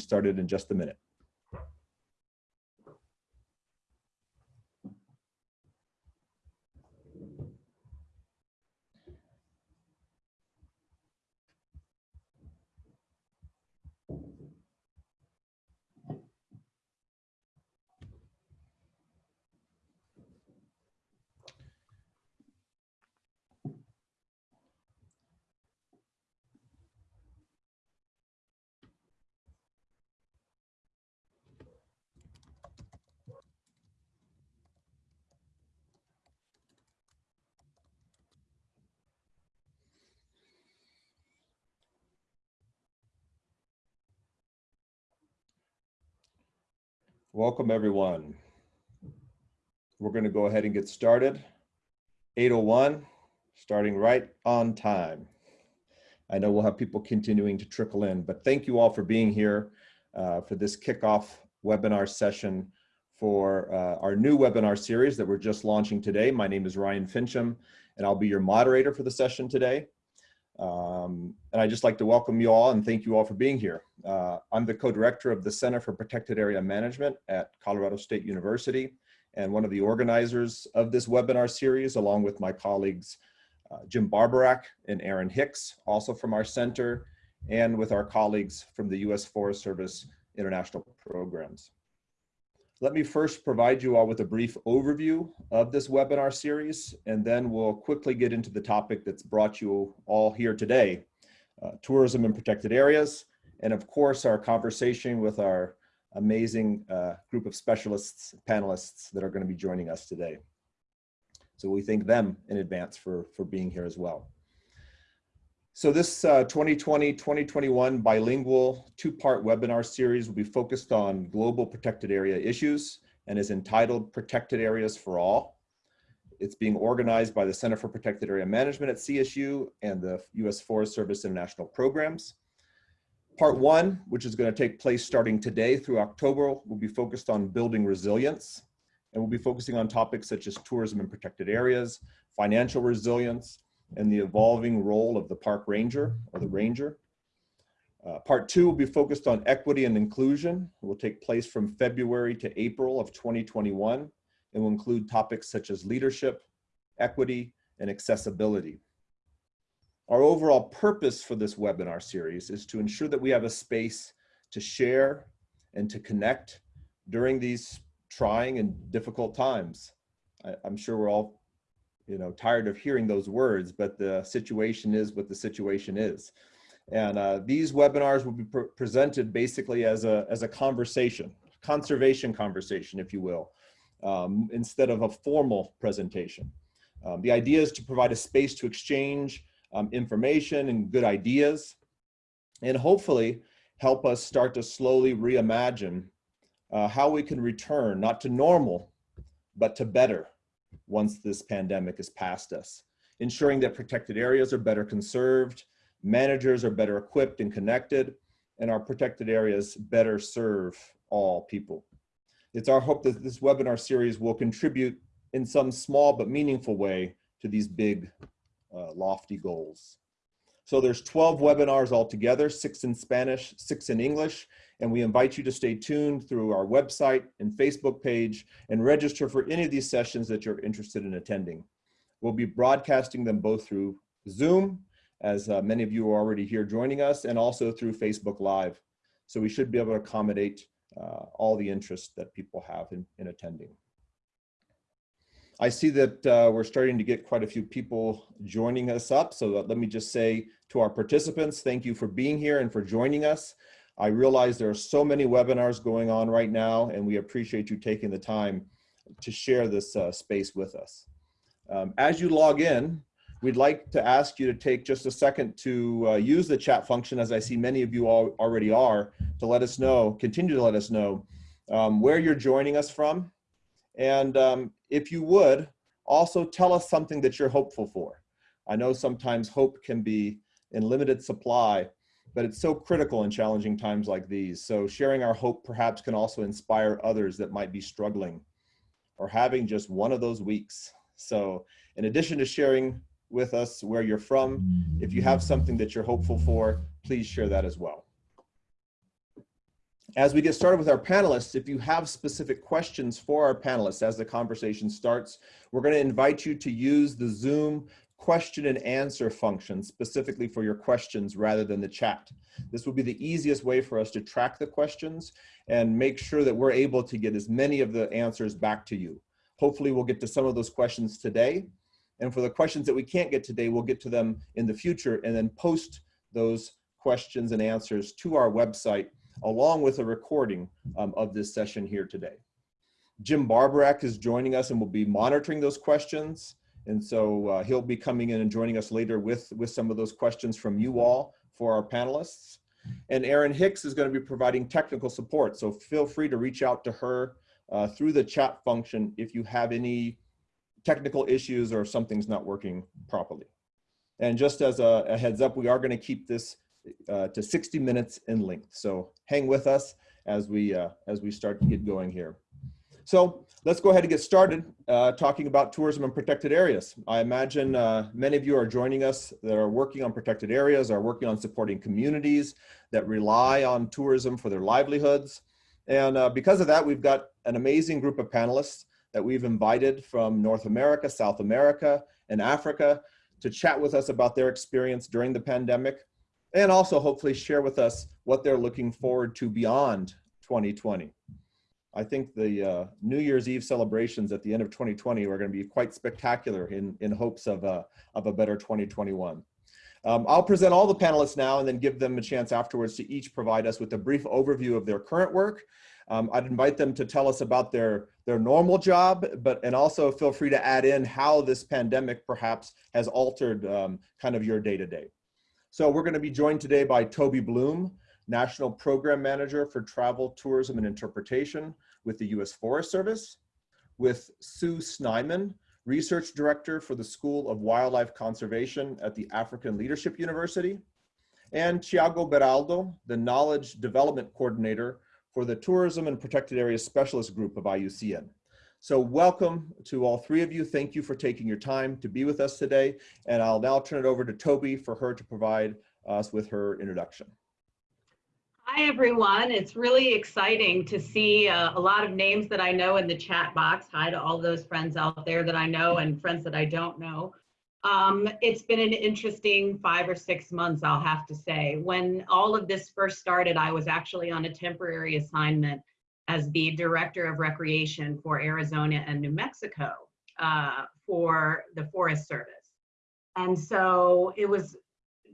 started in just a minute. Welcome, everyone. We're going to go ahead and get started. 801, starting right on time. I know we'll have people continuing to trickle in, but thank you all for being here uh, for this kickoff webinar session for uh, our new webinar series that we're just launching today. My name is Ryan Finchum, and I'll be your moderator for the session today. Um, and I'd just like to welcome you all and thank you all for being here. Uh, I'm the co-director of the Center for Protected Area Management at Colorado State University and one of the organizers of this webinar series along with my colleagues uh, Jim Barborak and Erin Hicks, also from our center, and with our colleagues from the U.S. Forest Service International Programs. Let me first provide you all with a brief overview of this webinar series, and then we'll quickly get into the topic that's brought you all here today, uh, tourism in protected areas, and of course, our conversation with our amazing uh, group of specialists, panelists that are gonna be joining us today. So we thank them in advance for, for being here as well. So this 2020-2021 uh, bilingual two-part webinar series will be focused on global protected area issues and is entitled Protected Areas for All. It's being organized by the Center for Protected Area Management at CSU and the U.S. Forest Service International Programs. Part one, which is going to take place starting today through October, will be focused on building resilience. And we'll be focusing on topics such as tourism in protected areas, financial resilience, and the evolving role of the park ranger or the ranger. Uh, part two will be focused on equity and inclusion. It will take place from February to April of 2021 and will include topics such as leadership, equity, and accessibility. Our overall purpose for this webinar series is to ensure that we have a space to share and to connect during these trying and difficult times. I, am sure we're all you know, tired of hearing those words, but the situation is what the situation is. And uh, these webinars will be pre presented basically as a, as a conversation, conservation conversation, if you will, um, instead of a formal presentation. Um, the idea is to provide a space to exchange um, information and good ideas, and hopefully help us start to slowly reimagine uh, how we can return, not to normal, but to better once this pandemic is past us, ensuring that protected areas are better conserved, managers are better equipped and connected, and our protected areas better serve all people. It's our hope that this webinar series will contribute in some small but meaningful way to these big, uh, lofty goals. So there's 12 webinars altogether, six in Spanish, six in English, and we invite you to stay tuned through our website and Facebook page and register for any of these sessions that you're interested in attending. We'll be broadcasting them both through Zoom, as uh, many of you are already here joining us, and also through Facebook Live. So we should be able to accommodate uh, all the interest that people have in, in attending. I see that uh, we're starting to get quite a few people joining us up. So let me just say to our participants, thank you for being here and for joining us. I realize there are so many webinars going on right now, and we appreciate you taking the time to share this uh, space with us. Um, as you log in, we'd like to ask you to take just a second to uh, use the chat function, as I see many of you all already are, to let us know, continue to let us know um, where you're joining us from. And um, if you would, also tell us something that you're hopeful for. I know sometimes hope can be in limited supply, but it's so critical in challenging times like these. So sharing our hope perhaps can also inspire others that might be struggling or having just one of those weeks. So in addition to sharing with us where you're from, if you have something that you're hopeful for, please share that as well. As we get started with our panelists, if you have specific questions for our panelists as the conversation starts, we're going to invite you to use the Zoom question and answer function specifically for your questions rather than the chat. This will be the easiest way for us to track the questions and make sure that we're able to get as many of the answers back to you. Hopefully we'll get to some of those questions today. And for the questions that we can't get today, we'll get to them in the future and then post those questions and answers to our website along with a recording um, of this session here today. Jim Barborak is joining us and will be monitoring those questions. And so uh, he'll be coming in and joining us later with, with some of those questions from you all for our panelists. And Erin Hicks is going to be providing technical support. So feel free to reach out to her uh, through the chat function if you have any technical issues or if something's not working properly. And just as a, a heads up, we are going to keep this uh, to 60 minutes in length. So hang with us as we, uh, as we start to get going here. So let's go ahead and get started uh, talking about tourism and protected areas. I imagine uh, many of you are joining us that are working on protected areas, are working on supporting communities that rely on tourism for their livelihoods. And uh, because of that, we've got an amazing group of panelists that we've invited from North America, South America, and Africa to chat with us about their experience during the pandemic and also hopefully share with us what they're looking forward to beyond 2020. I think the uh, New Year's Eve celebrations at the end of 2020 are going to be quite spectacular in, in hopes of a, of a better 2021. Um, I'll present all the panelists now and then give them a chance afterwards to each provide us with a brief overview of their current work. Um, I'd invite them to tell us about their, their normal job, but and also feel free to add in how this pandemic perhaps has altered um, kind of your day-to-day. -day. So we're going to be joined today by Toby Bloom, National Program Manager for Travel, Tourism, and Interpretation with the U.S. Forest Service, with Sue Snyman, Research Director for the School of Wildlife Conservation at the African Leadership University, and Thiago Beraldo, the Knowledge Development Coordinator for the Tourism and Protected Areas Specialist Group of IUCN. So welcome to all three of you. Thank you for taking your time to be with us today. And I'll now turn it over to Toby for her to provide us with her introduction. Hi, everyone. It's really exciting to see uh, a lot of names that I know in the chat box. Hi to all those friends out there that I know and friends that I don't know. Um, it's been an interesting five or six months, I'll have to say. When all of this first started, I was actually on a temporary assignment as the director of recreation for Arizona and New Mexico uh, for the Forest Service. And so it was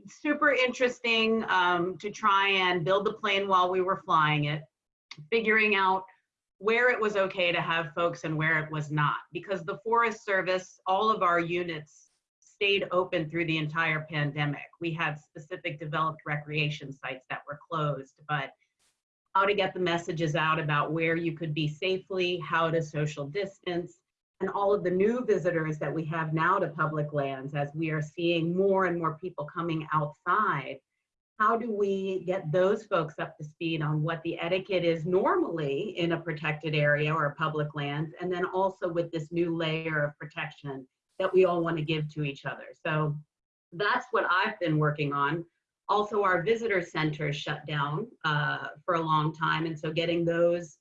super interesting um, to try and build the plane while we were flying it, figuring out where it was okay to have folks and where it was not. Because the Forest Service, all of our units stayed open through the entire pandemic. We had specific developed recreation sites that were closed, but how to get the messages out about where you could be safely, how to social distance, and all of the new visitors that we have now to public lands as we are seeing more and more people coming outside. How do we get those folks up to speed on what the etiquette is normally in a protected area or public lands, and then also with this new layer of protection that we all want to give to each other. So that's what I've been working on also, our visitor centers shut down uh, for a long time. And so getting those,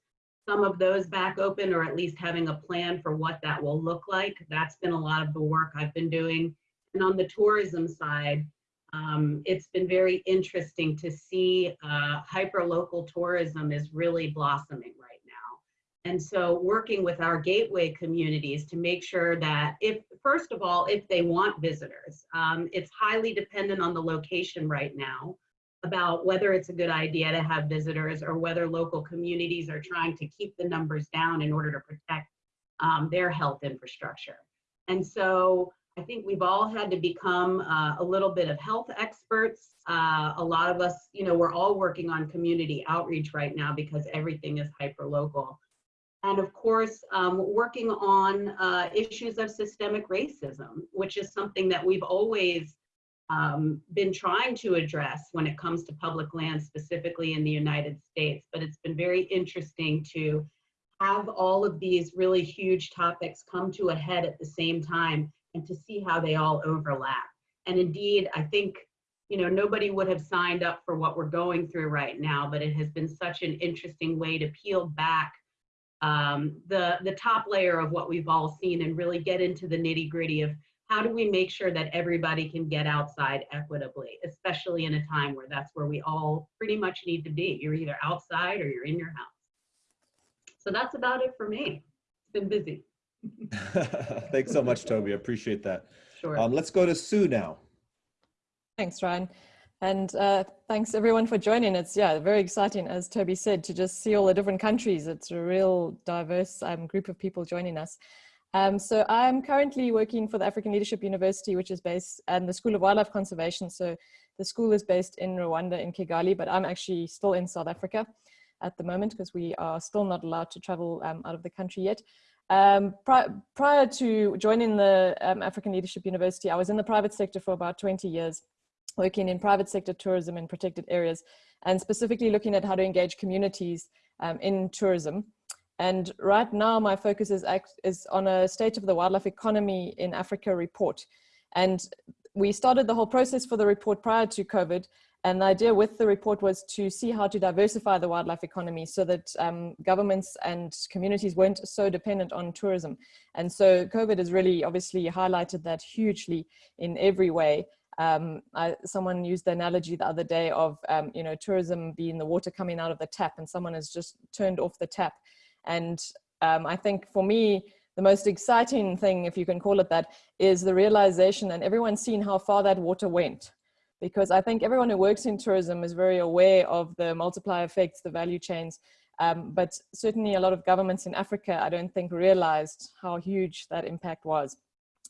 some of those back open or at least having a plan for what that will look like, that's been a lot of the work I've been doing. And on the tourism side, um, it's been very interesting to see uh, hyper-local tourism is really blossoming and so working with our gateway communities to make sure that if, first of all, if they want visitors, um, it's highly dependent on the location right now about whether it's a good idea to have visitors or whether local communities are trying to keep the numbers down in order to protect um, their health infrastructure. And so I think we've all had to become uh, a little bit of health experts. Uh, a lot of us, you know, we're all working on community outreach right now because everything is hyper local and of course, um, working on uh, issues of systemic racism, which is something that we've always um, been trying to address when it comes to public land, specifically in the United States. But it's been very interesting to have all of these really huge topics come to a head at the same time and to see how they all overlap. And indeed, I think you know, nobody would have signed up for what we're going through right now, but it has been such an interesting way to peel back um, the, the top layer of what we've all seen and really get into the nitty gritty of how do we make sure that everybody can get outside equitably, especially in a time where that's where we all pretty much need to be. You're either outside or you're in your house. So that's about it for me. It's been busy. Thanks so much, Toby. I appreciate that. Sure. Um, let's go to Sue now. Thanks, Ryan. And uh, thanks everyone for joining. It's yeah, very exciting, as Toby said, to just see all the different countries. It's a real diverse um, group of people joining us. Um, so I'm currently working for the African Leadership University, which is based at the School of Wildlife Conservation. So the school is based in Rwanda in Kigali, but I'm actually still in South Africa at the moment because we are still not allowed to travel um, out of the country yet. Um, pri prior to joining the um, African Leadership University, I was in the private sector for about 20 years working in private sector tourism in protected areas and specifically looking at how to engage communities um, in tourism. And right now my focus is, is on a state of the wildlife economy in Africa report. And we started the whole process for the report prior to COVID. And the idea with the report was to see how to diversify the wildlife economy so that um, governments and communities weren't so dependent on tourism. And so COVID has really obviously highlighted that hugely in every way. Um, I, someone used the analogy the other day of, um, you know, tourism being the water coming out of the tap and someone has just turned off the tap. And um, I think for me, the most exciting thing, if you can call it that, is the realization and everyone's seen how far that water went. Because I think everyone who works in tourism is very aware of the multiplier effects, the value chains, um, but certainly a lot of governments in Africa, I don't think realized how huge that impact was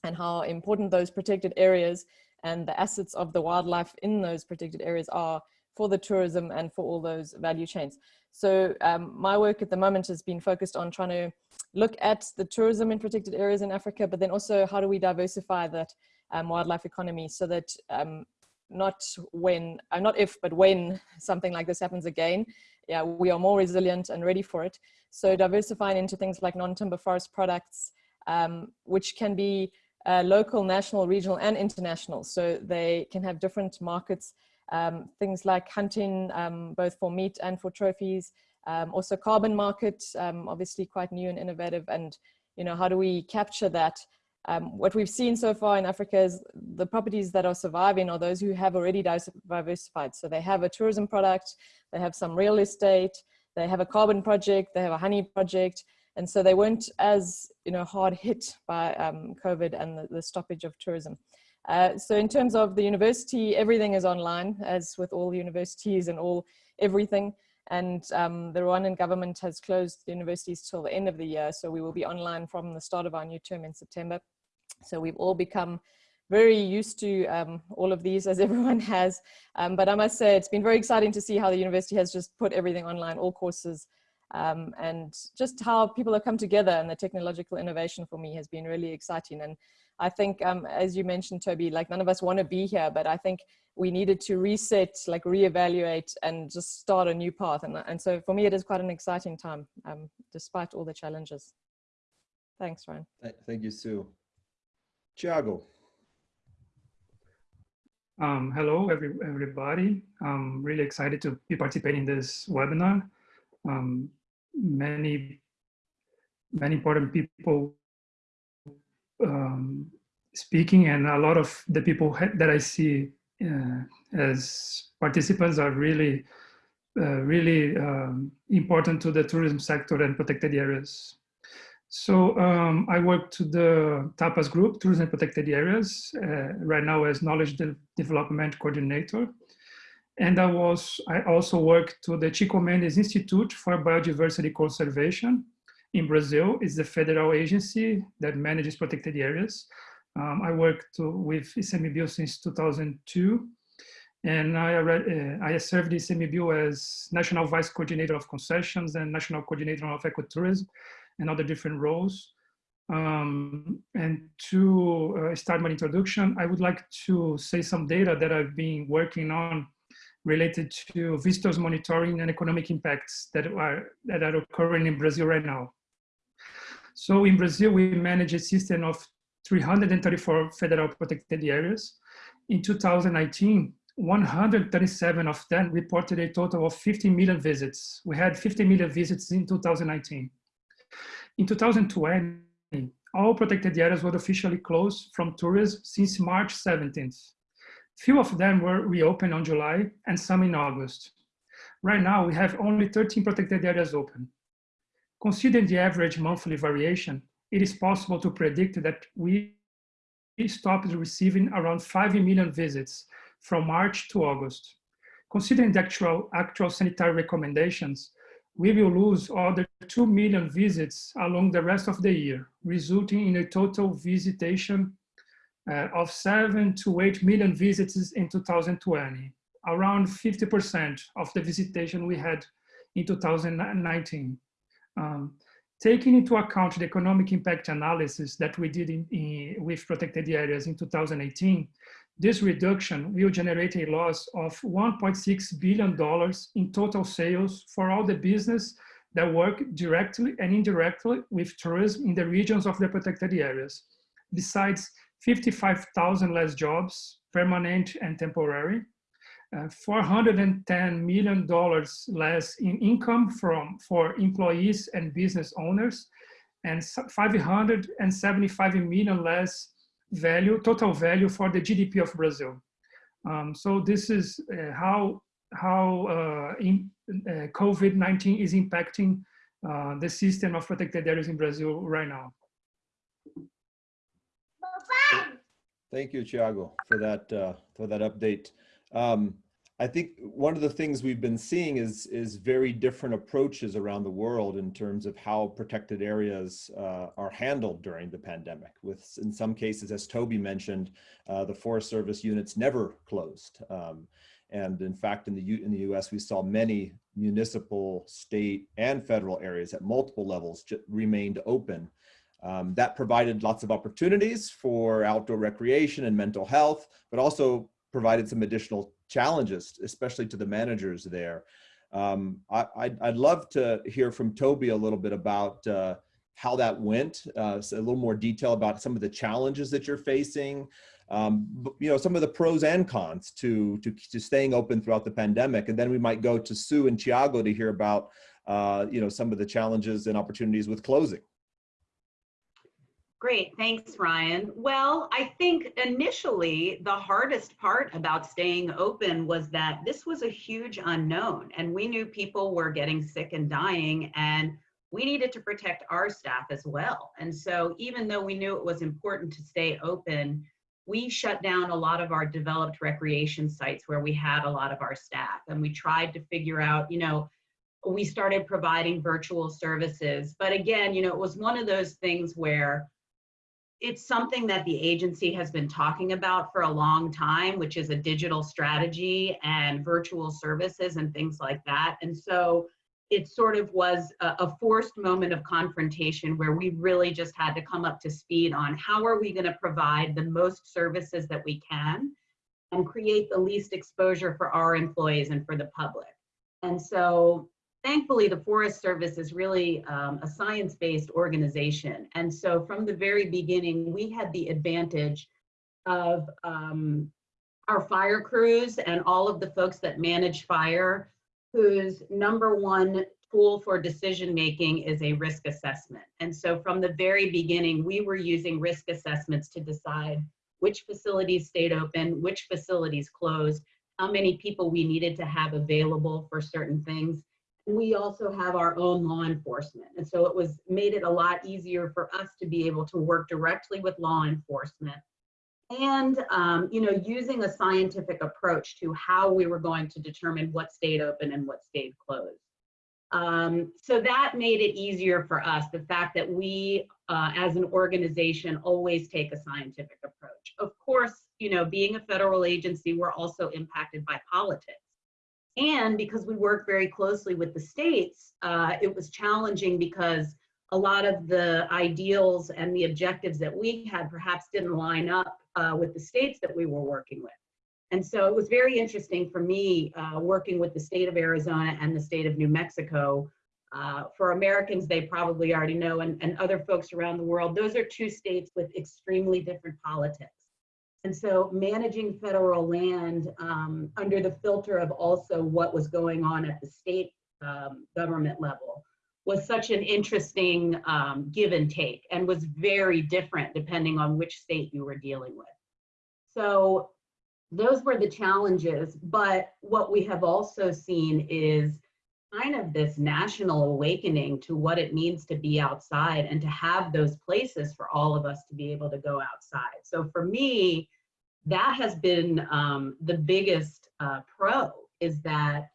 and how important those protected areas and the assets of the wildlife in those protected areas are for the tourism and for all those value chains. So um, my work at the moment has been focused on trying to look at the tourism in protected areas in Africa, but then also how do we diversify that um, wildlife economy so that um, not when, uh, not if, but when something like this happens again, yeah, we are more resilient and ready for it. So diversifying into things like non-timber forest products, um, which can be uh, local, national, regional, and international. So they can have different markets, um, things like hunting, um, both for meat and for trophies. Um, also carbon market, um, obviously quite new and innovative. And, you know, how do we capture that? Um, what we've seen so far in Africa is the properties that are surviving are those who have already diversified. So they have a tourism product, they have some real estate, they have a carbon project, they have a honey project, and so they weren't as you know hard hit by um, COVID and the, the, stoppage of tourism. Uh, so in terms of the university, everything is online, as with all universities and all everything. And um, the Rwandan government has closed the universities till the end of the year, so we will be online from the start of our new term in September. So we've all become very used to um, all of these as everyone has. Um, but I must say it's been very exciting to see how the university has just put everything online, all courses um, and just how people have come together and the technological innovation for me has been really exciting. And I think, um, as you mentioned, Toby, like none of us want to be here, but I think we needed to reset, like reevaluate and just start a new path. And, and so for me, it is quite an exciting time, um, despite all the challenges. Thanks, Ryan. Thank you, Sue. Thiago. Um, hello, every, everybody. I'm really excited to be participating in this webinar. Um, many, many important people um, speaking and a lot of the people that I see uh, as participants are really, uh, really um, important to the tourism sector and protected areas. So um, I work to the TAPAS group, Tourism Protected Areas, uh, right now as Knowledge de Development Coordinator. And I was I also work to the Chico Mendes Institute for Biodiversity Conservation in Brazil. It's the federal agency that manages protected areas. Um, I worked with ICMBio since 2002. And I, uh, I served ICMBio as National Vice Coordinator of Concessions and National Coordinator of Ecotourism and other different roles. Um, and to uh, start my introduction, I would like to say some data that I've been working on related to visitors monitoring and economic impacts that are, that are occurring in Brazil right now. So in Brazil, we manage a system of 334 federal protected areas. In 2019, 137 of them reported a total of 50 million visits. We had 50 million visits in 2019. In 2020, all protected areas were officially closed from tourism since March 17th. Few of them were reopened on July and some in August. Right now, we have only 13 protected areas open. Considering the average monthly variation, it is possible to predict that we stopped receiving around 5 million visits from March to August. Considering the actual, actual sanitary recommendations, we will lose other 2 million visits along the rest of the year, resulting in a total visitation uh, of 7 to 8 million visits in 2020, around 50% of the visitation we had in 2019. Um, taking into account the economic impact analysis that we did in, in, with protected areas in 2018, this reduction will generate a loss of $1.6 billion in total sales for all the business that work directly and indirectly with tourism in the regions of the protected areas. Besides 55,000 less jobs, permanent and temporary, uh, $410 million less in income from, for employees and business owners, and 575 million less value, total value for the GDP of Brazil. Um, so this is uh, how, how uh, uh, COVID-19 is impacting uh, the system of protected areas in Brazil right now. Thank you, Thiago, for that uh, for that update. Um, I think one of the things we've been seeing is is very different approaches around the world in terms of how protected areas uh, are handled during the pandemic. With in some cases, as Toby mentioned, uh, the Forest Service units never closed. Um, and in fact, in the U in the U.S., we saw many municipal, state, and federal areas at multiple levels remained open. Um, that provided lots of opportunities for outdoor recreation and mental health, but also provided some additional challenges, especially to the managers there. Um, I, I'd, I'd, love to hear from Toby a little bit about uh, how that went, uh, so a little more detail about some of the challenges that you're facing, um, you know, some of the pros and cons to, to, to staying open throughout the pandemic. And then we might go to Sue and Thiago to hear about, uh, you know, some of the challenges and opportunities with closing. Great, thanks, Ryan. Well, I think initially the hardest part about staying open was that this was a huge unknown and we knew people were getting sick and dying and we needed to protect our staff as well. And so even though we knew it was important to stay open, we shut down a lot of our developed recreation sites where we had a lot of our staff and we tried to figure out, you know, we started providing virtual services. But again, you know, it was one of those things where it's something that the agency has been talking about for a long time, which is a digital strategy and virtual services and things like that. And so it sort of was a, a forced moment of confrontation where we really just had to come up to speed on how are we going to provide the most services that we can and create the least exposure for our employees and for the public. And so thankfully, the Forest Service is really um, a science-based organization. And so from the very beginning, we had the advantage of um, our fire crews and all of the folks that manage fire, whose number one tool for decision making is a risk assessment. And so from the very beginning, we were using risk assessments to decide which facilities stayed open, which facilities closed, how many people we needed to have available for certain things we also have our own law enforcement. And so it was made it a lot easier for us to be able to work directly with law enforcement and um, you know using a scientific approach to how we were going to determine what stayed open and what stayed closed. Um, so that made it easier for us, the fact that we uh, as an organization always take a scientific approach. Of course, you know, being a federal agency, we're also impacted by politics. And because we work very closely with the states, uh, it was challenging because a lot of the ideals and the objectives that we had perhaps didn't line up uh, with the states that we were working with. And so it was very interesting for me uh, working with the state of Arizona and the state of New Mexico. Uh, for Americans, they probably already know, and, and other folks around the world, those are two states with extremely different politics. And so managing federal land um, under the filter of also what was going on at the state um, government level was such an interesting um, give and take and was very different depending on which state you were dealing with. So those were the challenges. But what we have also seen is kind of this national awakening to what it means to be outside and to have those places for all of us to be able to go outside. So for me, that has been um, the biggest uh, pro is that,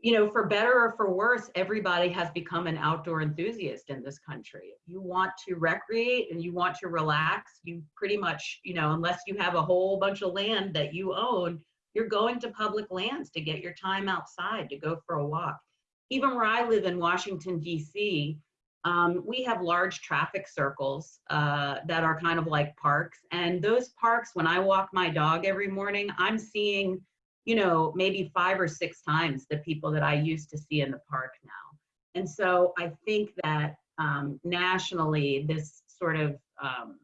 you know, for better or for worse, everybody has become an outdoor enthusiast in this country. If you want to recreate and you want to relax, you pretty much, you know, unless you have a whole bunch of land that you own, you're going to public lands to get your time outside, to go for a walk. Even where I live in Washington, D.C., um, we have large traffic circles uh, that are kind of like parks. And those parks, when I walk my dog every morning, I'm seeing, you know, maybe five or six times the people that I used to see in the park now. And so I think that um, nationally, this sort of um,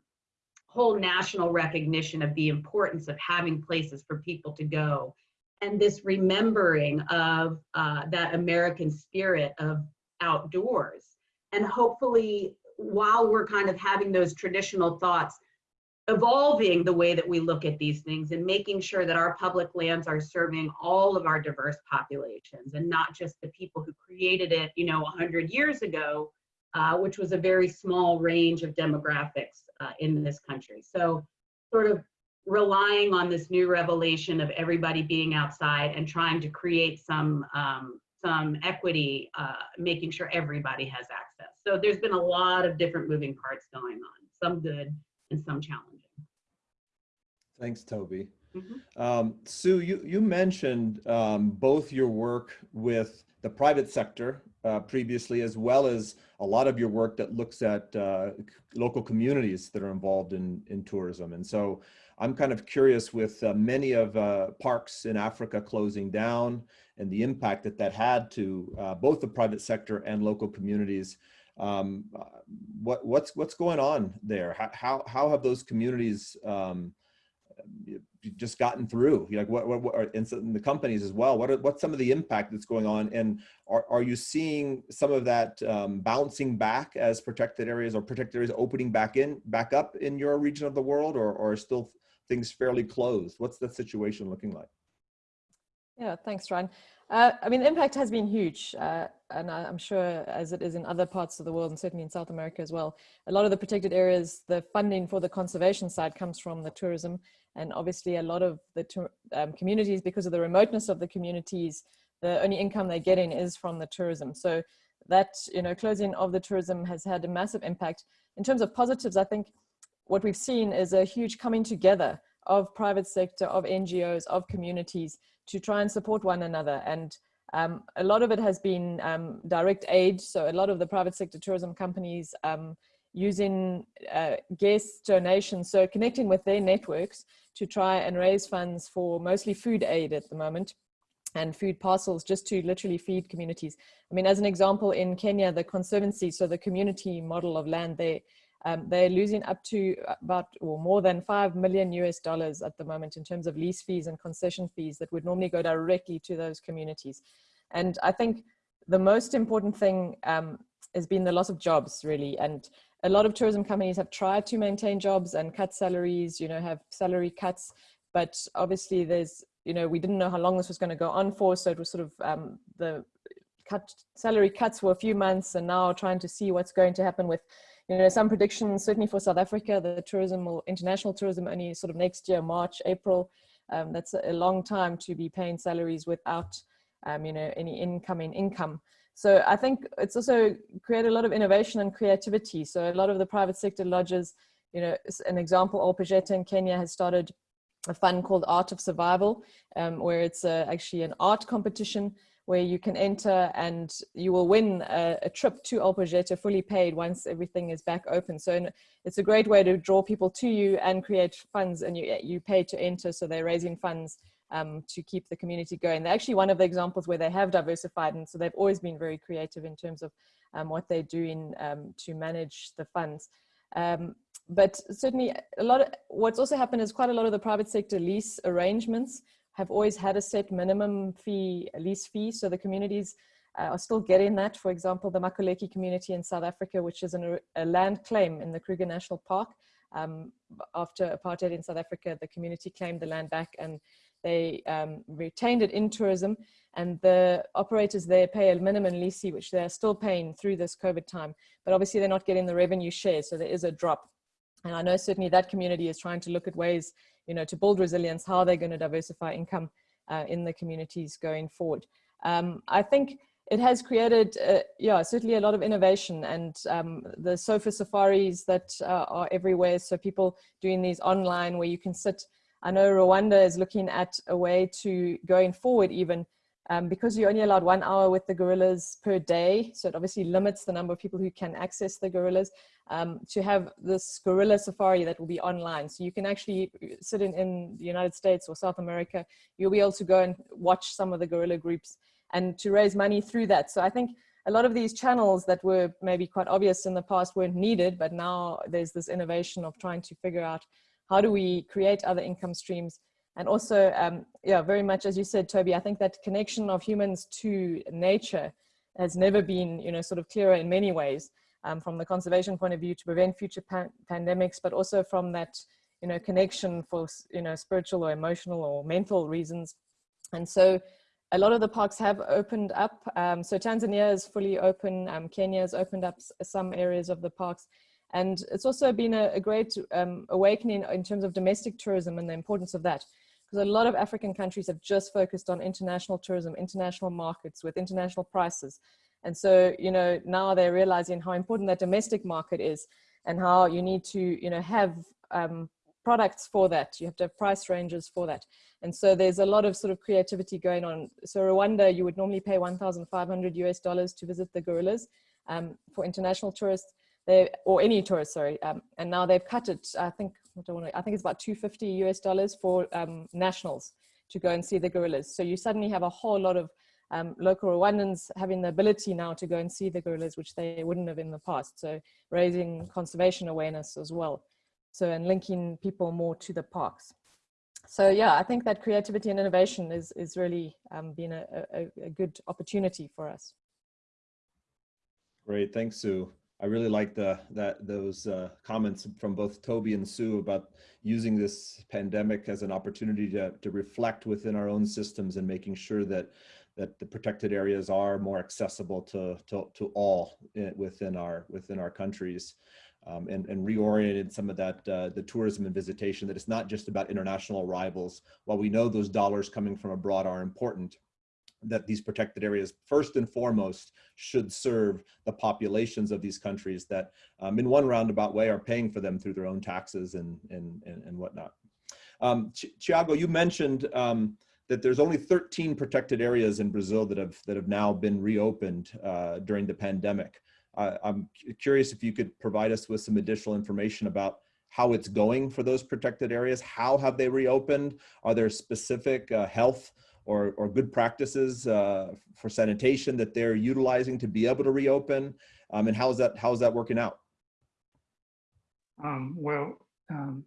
whole national recognition of the importance of having places for people to go and this remembering of uh, that American spirit of outdoors. And hopefully, while we're kind of having those traditional thoughts, evolving the way that we look at these things and making sure that our public lands are serving all of our diverse populations and not just the people who created it, you know, 100 years ago, uh, which was a very small range of demographics uh, in this country. So sort of relying on this new revelation of everybody being outside and trying to create some um, some equity, uh, making sure everybody has access. So there's been a lot of different moving parts going on, some good and some challenging. Thanks, Toby. Mhm. Um, Sue, you, you mentioned um, both your work with the private sector uh, previously, as well as a lot of your work that looks at uh, local communities that are involved in, in tourism. And so I'm kind of curious with uh, many of uh, parks in Africa closing down and the impact that that had to uh, both the private sector and local communities. Um, what, what's, what's going on there? How, how, how have those communities um, just gotten through? Like what, what, what are, and so- the companies as well, what are, what's some of the impact that's going on? And are, are you seeing some of that um, bouncing back as protected areas or protected areas opening back in, back up in your region of the world or, or are still things fairly closed? What's the situation looking like? Yeah, thanks, Ryan. Uh, I mean, the impact has been huge, uh, and I'm sure as it is in other parts of the world, and certainly in South America as well. A lot of the protected areas, the funding for the conservation side comes from the tourism, and obviously a lot of the um, communities, because of the remoteness of the communities, the only income they're getting is from the tourism. So that you know, closing of the tourism has had a massive impact. In terms of positives, I think what we've seen is a huge coming together of private sector, of NGOs, of communities to try and support one another. And um, a lot of it has been um, direct aid. So a lot of the private sector tourism companies um, using uh, guest donations, so connecting with their networks to try and raise funds for mostly food aid at the moment and food parcels just to literally feed communities. I mean, as an example, in Kenya, the conservancy, so the community model of land, they um, they're losing up to about or more than 5 million US dollars at the moment in terms of lease fees and concession fees that would normally go directly to those communities. And I think the most important thing um, has been the loss of jobs really. And a lot of tourism companies have tried to maintain jobs and cut salaries, you know, have salary cuts, but obviously there's, you know, we didn't know how long this was going to go on for. So it was sort of um, the cut salary cuts for a few months and now trying to see what's going to happen with you know, some predictions, certainly for South Africa, the tourism or international tourism only sort of next year, March, April. Um, that's a long time to be paying salaries without, um, you know, any incoming income. So I think it's also created a lot of innovation and creativity. So a lot of the private sector lodges, you know, an example, Ol Pejeta in Kenya has started a fund called Art of Survival, um, where it's uh, actually an art competition where you can enter and you will win a, a trip to Ol Pejeta fully paid once everything is back open. So it's a great way to draw people to you and create funds and you, you pay to enter. So they're raising funds um, to keep the community going. They're actually one of the examples where they have diversified and so they've always been very creative in terms of um, what they're doing um, to manage the funds. Um, but certainly a lot of what's also happened is quite a lot of the private sector lease arrangements have always had a set minimum fee, lease fee. So the communities uh, are still getting that. For example, the Makuleke community in South Africa, which is an, a land claim in the Kruger National Park. Um, after apartheid in South Africa, the community claimed the land back and they um, retained it in tourism and the operators there pay a minimum lease fee, which they're still paying through this COVID time, but obviously they're not getting the revenue share. So there is a drop. And I know certainly that community is trying to look at ways, you know, to build resilience, how they're going to diversify income uh, in the communities going forward. Um, I think it has created, uh, yeah, certainly a lot of innovation and um, the sofa safaris that uh, are everywhere. So people doing these online where you can sit. I know Rwanda is looking at a way to going forward even um, because you're only allowed one hour with the gorillas per day. So it obviously limits the number of people who can access the gorillas um, to have this gorilla safari that will be online. So you can actually sit in, in the United States or South America, you'll be able to go and watch some of the gorilla groups and to raise money through that. So I think a lot of these channels that were maybe quite obvious in the past weren't needed, but now there's this innovation of trying to figure out how do we create other income streams and also, um, yeah, very much as you said, Toby, I think that connection of humans to nature has never been, you know, sort of clearer in many ways um, from the conservation point of view to prevent future pan pandemics, but also from that, you know, connection for, you know, spiritual or emotional or mental reasons. And so a lot of the parks have opened up. Um, so Tanzania is fully open. Um, Kenya has opened up some areas of the parks. And it's also been a, a great um, awakening in terms of domestic tourism and the importance of that. Because a lot of African countries have just focused on international tourism, international markets with international prices. And so, you know, now they're realizing how important that domestic market is and how you need to, you know, have um, products for that. You have to have price ranges for that. And so there's a lot of sort of creativity going on. So Rwanda, you would normally pay 1,500 US dollars to visit the gorillas um, for international tourists, they, or any tourist, sorry. Um, and now they've cut it, I think, I, don't want to, I think it's about 250 US dollars for um, nationals to go and see the gorillas. So you suddenly have a whole lot of um, local Rwandans having the ability now to go and see the gorillas, which they wouldn't have in the past. So raising conservation awareness as well. So, and linking people more to the parks. So yeah, I think that creativity and innovation is, is really um, been a, a, a good opportunity for us. Great, thanks, Sue. I really like the that those uh, comments from both Toby and Sue about using this pandemic as an opportunity to, to reflect within our own systems and making sure that that the protected areas are more accessible to to, to all within our within our countries um, and, and reoriented some of that, uh, the tourism and visitation, that it's not just about international arrivals. While we know those dollars coming from abroad are important, that these protected areas first and foremost should serve the populations of these countries that um, in one roundabout way are paying for them through their own taxes and, and, and, and whatnot. Um, Thiago, you mentioned um, that there's only 13 protected areas in Brazil that have, that have now been reopened uh, during the pandemic. Uh, I'm curious if you could provide us with some additional information about how it's going for those protected areas. How have they reopened? Are there specific uh, health or, or good practices uh, for sanitation that they're utilizing to be able to reopen? Um, and how is that, how is that working out? Um, well, um,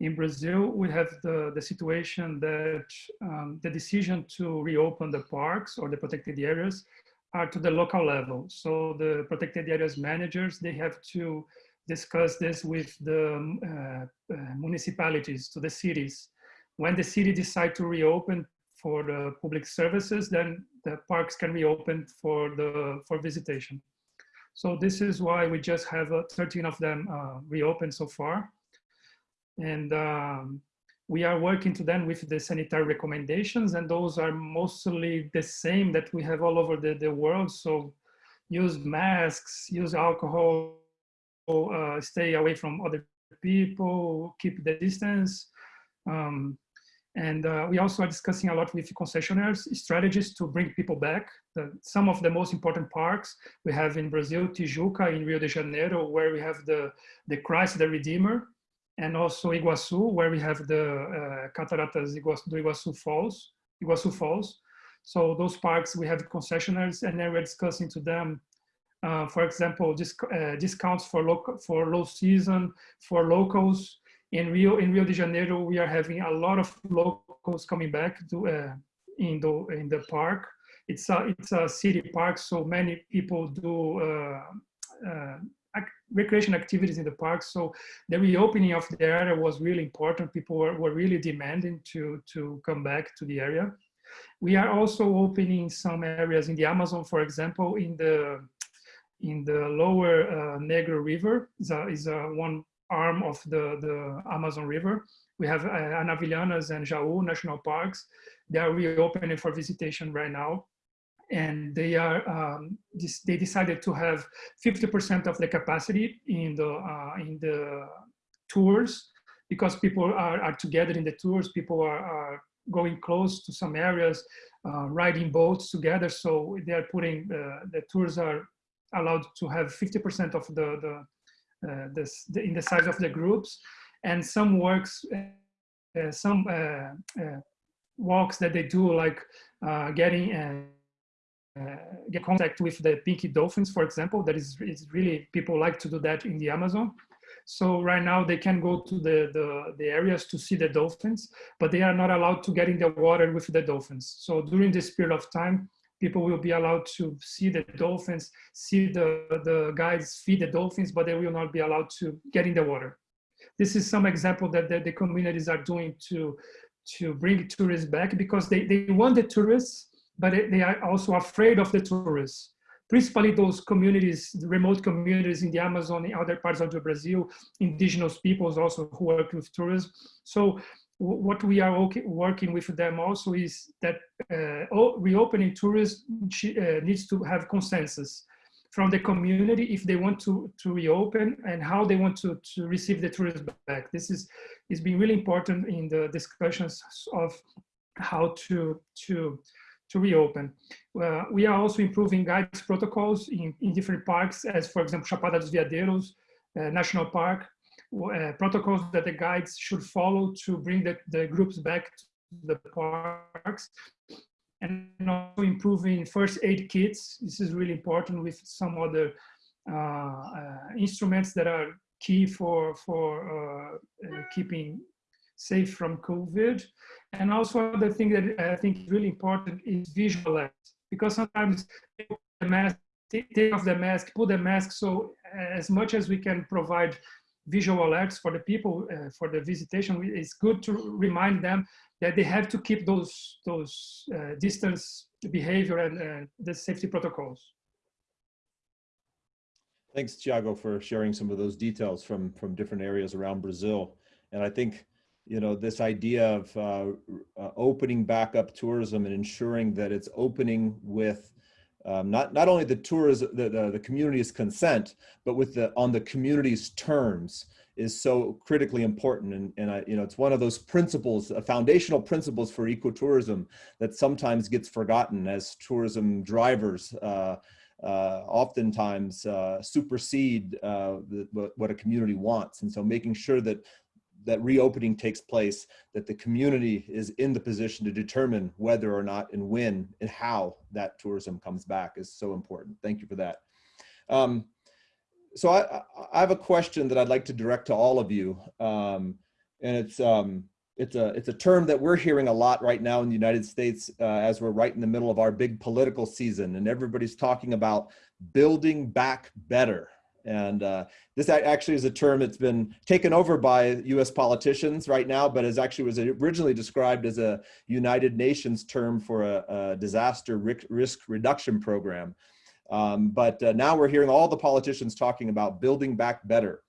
in Brazil, we have the, the situation that um, the decision to reopen the parks or the protected areas are to the local level. So the protected areas managers, they have to discuss this with the um, uh, uh, municipalities, to the cities. When the city decide to reopen for the public services, then the parks can be opened for the for visitation. So this is why we just have uh, 13 of them uh, reopened so far. And um, we are working to them with the sanitary recommendations and those are mostly the same that we have all over the, the world. So use masks, use alcohol, uh, stay away from other people, keep the distance. Um, and uh, we also are discussing a lot with concessionaires strategies to bring people back. The, some of the most important parks we have in Brazil, Tijuca in Rio de Janeiro, where we have the, the Christ the Redeemer, and also Iguazu, where we have the uh, Cataratas Iguazu, do Iguazu Falls, Iguazu Falls. So those parks, we have concessionaires, and then we're discussing to them uh, for example, disc uh, discounts for for low season for locals. In Rio, in Rio de Janeiro, we are having a lot of locals coming back to uh, in the in the park. It's a it's a city park, so many people do uh, uh, ac recreation activities in the park. So the reopening of the area was really important. People were, were really demanding to to come back to the area. We are also opening some areas in the Amazon, for example, in the in the lower uh, Negro River is a, is a one arm of the, the Amazon River. We have uh, Anavilhanas and Jaú national parks. They are reopening for visitation right now. And they are, um, they decided to have 50% of the capacity in the, uh, in the tours because people are, are together in the tours. People are, are going close to some areas, uh, riding boats together. So they are putting, uh, the tours are allowed to have 50% of the, the, this, the, in the size of the groups. And some works, uh, some uh, uh, walks that they do like uh, getting get contact with the pinky dolphins, for example, that is, is really, people like to do that in the Amazon. So right now they can go to the, the, the, areas to see the dolphins, but they are not allowed to get in the water with the dolphins. So during this period of time, people will be allowed to see the dolphins, see the, the guides feed the dolphins, but they will not be allowed to get in the water. This is some example that the, communities are doing to, to bring tourists back because they, they want the tourists, but they are also afraid of the tourists. Principally those communities, remote communities in the Amazon, in other parts of the Brazil, indigenous peoples also who work with tourism. So what we are working with them also is that uh, reopening tourism uh, needs to have consensus from the community if they want to, to reopen and how they want to, to receive the tourists back. This is, is being really important in the discussions of how to, to, to reopen. Uh, we are also improving guides protocols in, in different parks as for example, Chapada dos Veadeiros uh, National Park, uh, protocols that the guides should follow to bring the, the groups back to the parks and also improving first aid kits. This is really important with some other uh, uh, instruments that are key for, for uh, uh, keeping safe from COVID. And also the thing that I think is really important is visual alerts because sometimes the mask, take off the mask, put the mask. So as much as we can provide visual alerts for the people uh, for the visitation. It's good to remind them that they have to keep those those uh, distance behavior and uh, the safety protocols. Thanks Tiago for sharing some of those details from from different areas around Brazil. And I think you know this idea of uh, uh, opening back up tourism and ensuring that it's opening with um, not not only the tourism the, the, the community's consent but with the on the community's terms is so critically important. And and I, you know it's one of those principles uh, foundational principles for ecotourism that sometimes gets forgotten as tourism drivers uh, uh, oftentimes uh, supersede uh, the, what a community wants. And so making sure that that reopening takes place, that the community is in the position to determine whether or not and when and how that tourism comes back is so important. Thank you for that. Um, so I, I, have a question that I'd like to direct to all of you. Um, and it's, um, it's, a, it's a term that we're hearing a lot right now in the United States uh, as we're right in the middle of our big political season and everybody's talking about building back better and uh, this actually is a term that's been taken over by US politicians right now, but is actually was originally described as a United Nations term for a, a disaster risk reduction program. Um, but uh, now we're hearing all the politicians talking about building back better.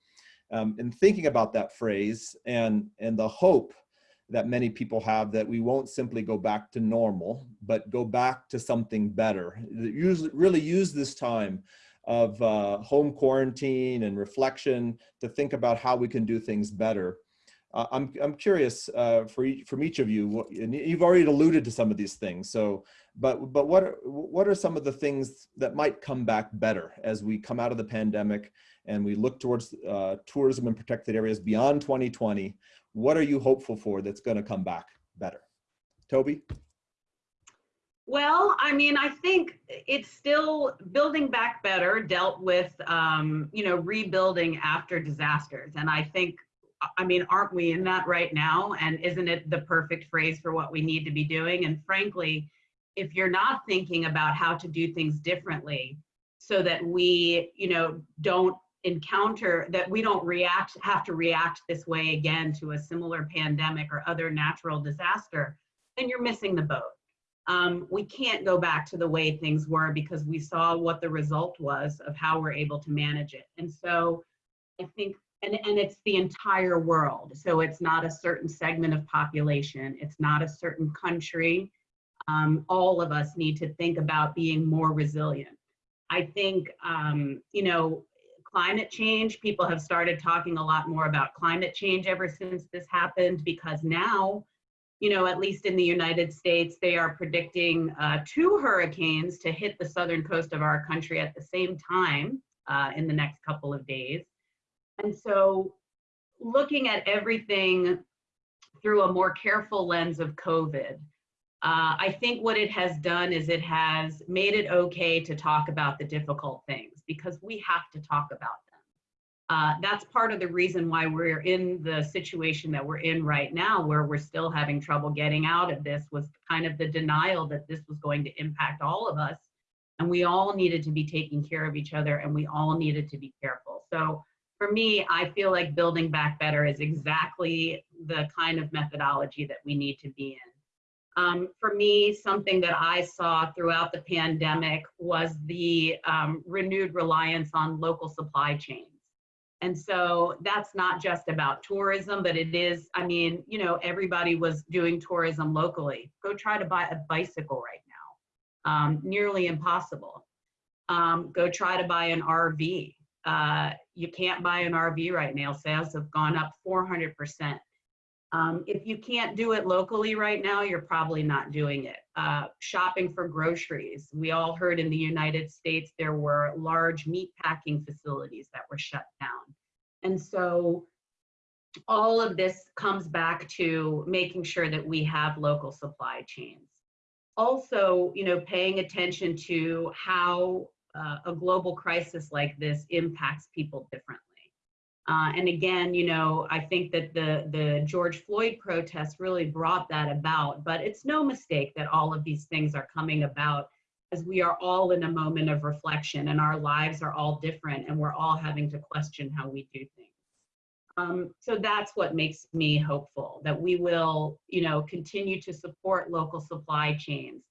Um, and thinking about that phrase and, and the hope that many people have that we won't simply go back to normal, but go back to something better. Use, really use this time of uh, home quarantine and reflection to think about how we can do things better. Uh, I'm, I'm curious uh, for each, from each of you, and you've already alluded to some of these things. So, but, but what, are, what are some of the things that might come back better as we come out of the pandemic and we look towards uh, tourism and protected areas beyond 2020? What are you hopeful for that's gonna come back better? Toby? Well, I mean, I think it's still building back better dealt with, um, you know, rebuilding after disasters. And I think, I mean, aren't we in that right now? And isn't it the perfect phrase for what we need to be doing? And frankly, if you're not thinking about how to do things differently so that we, you know, don't encounter that we don't react have to react this way again to a similar pandemic or other natural disaster then you're missing the boat um, we can't go back to the way things were because we saw what the result was of how we're able to manage it. And so i think and, and it's the entire world. So it's not a certain segment of population. It's not a certain country. Um, all of us need to think about being more resilient. I think um, you know climate change. People have started talking a lot more about climate change ever since this happened because now, you know, at least in the United States, they are predicting uh, two hurricanes to hit the southern coast of our country at the same time uh, in the next couple of days. And so looking at everything through a more careful lens of COVID, uh, I think what it has done is it has made it okay to talk about the difficult things because we have to talk about. Uh, that's part of the reason why we're in the situation that we're in right now, where we're still having trouble getting out of this, was kind of the denial that this was going to impact all of us. And we all needed to be taking care of each other and we all needed to be careful. So for me, I feel like building back better is exactly the kind of methodology that we need to be in. Um, for me, something that I saw throughout the pandemic was the um, renewed reliance on local supply chains. And so that's not just about tourism, but it is, I mean, you know, everybody was doing tourism locally. Go try to buy a bicycle right now. Um, nearly impossible. Um, go try to buy an RV. Uh, you can't buy an RV right now. Sales have gone up 400%. Um, if you can't do it locally right now, you're probably not doing it. Uh, shopping for groceries. We all heard in the United States there were large meat packing facilities that were shut down. And so all of this comes back to making sure that we have local supply chains. Also, you know, paying attention to how uh, a global crisis like this impacts people differently. Uh, and again, you know, I think that the, the George Floyd protests really brought that about, but it's no mistake that all of these things are coming about as we are all in a moment of reflection and our lives are all different and we're all having to question how we do things. Um, so that's what makes me hopeful that we will, you know, continue to support local supply chains,